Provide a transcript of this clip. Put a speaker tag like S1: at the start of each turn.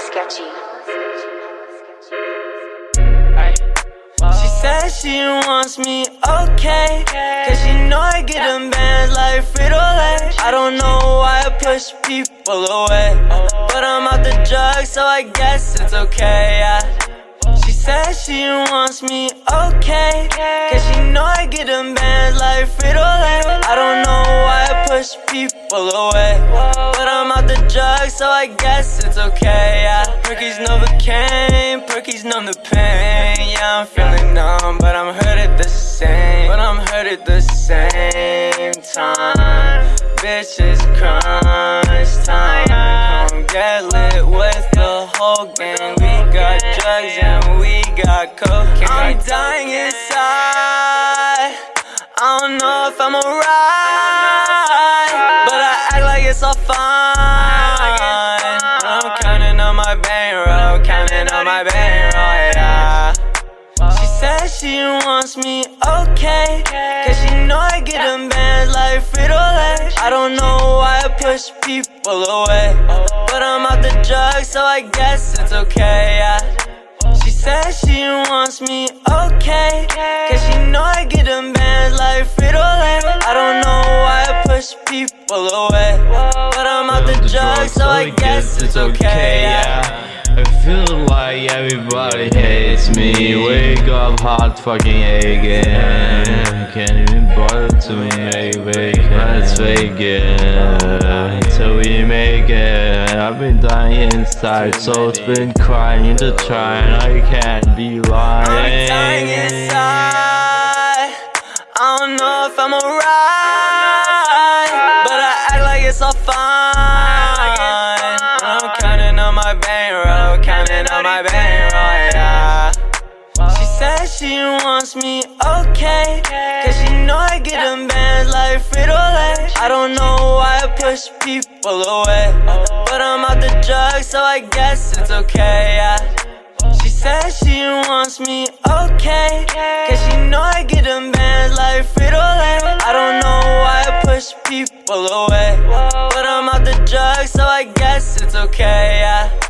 S1: sketchy.
S2: She says she wants me okay Cause she know I get them bands like Frito-Lay I don't know why I push people away But I'm out the drugs so I guess it's okay, yeah. She says she wants me okay Cause she know I get them bands like Frito-Lay I don't people away. But I'm out the drugs so I guess it's okay, yeah Perky's Novocaine, Perky's numb the pain. Yeah, I'm feeling numb, but I'm hurt at the same But I'm hurt at the same time. Bitch, it's crunch time. Come get lit with the whole gang. We got drugs and we got cocaine. I'm dying I'm counting on my bankroll, counting on my bankroll, yeah. She says she wants me okay Cause she know I get them bands like Frito-Lay I don't know why I push people away But I'm out the drugs so I guess it's okay, yeah. She says she wants me okay Cause she know I get them bands like Frito-Lay I don't know why I push people away But I'm the drugs so I guess it's okay, yeah.
S3: I feel like everybody hates me. Wake up hot fucking again. Can't even bother to make it Let's fake it Until we make it. I've been dying inside Soul's been crying to try And I can't be lying.
S2: I'm dying inside. I don't know if I'm alright my bankroll Counting on my bankroll, yeah. She says she wants me okay Cause she know I get them bands like Frito-Lay. I don't know why I push people away But I'm out the drugs so I guess it's okay, yeah. She says she wants me okay Cause she know I get them bands like Frito-Lay. I don't know why I push people away But I'm out the drugs so I guess it's okay, yeah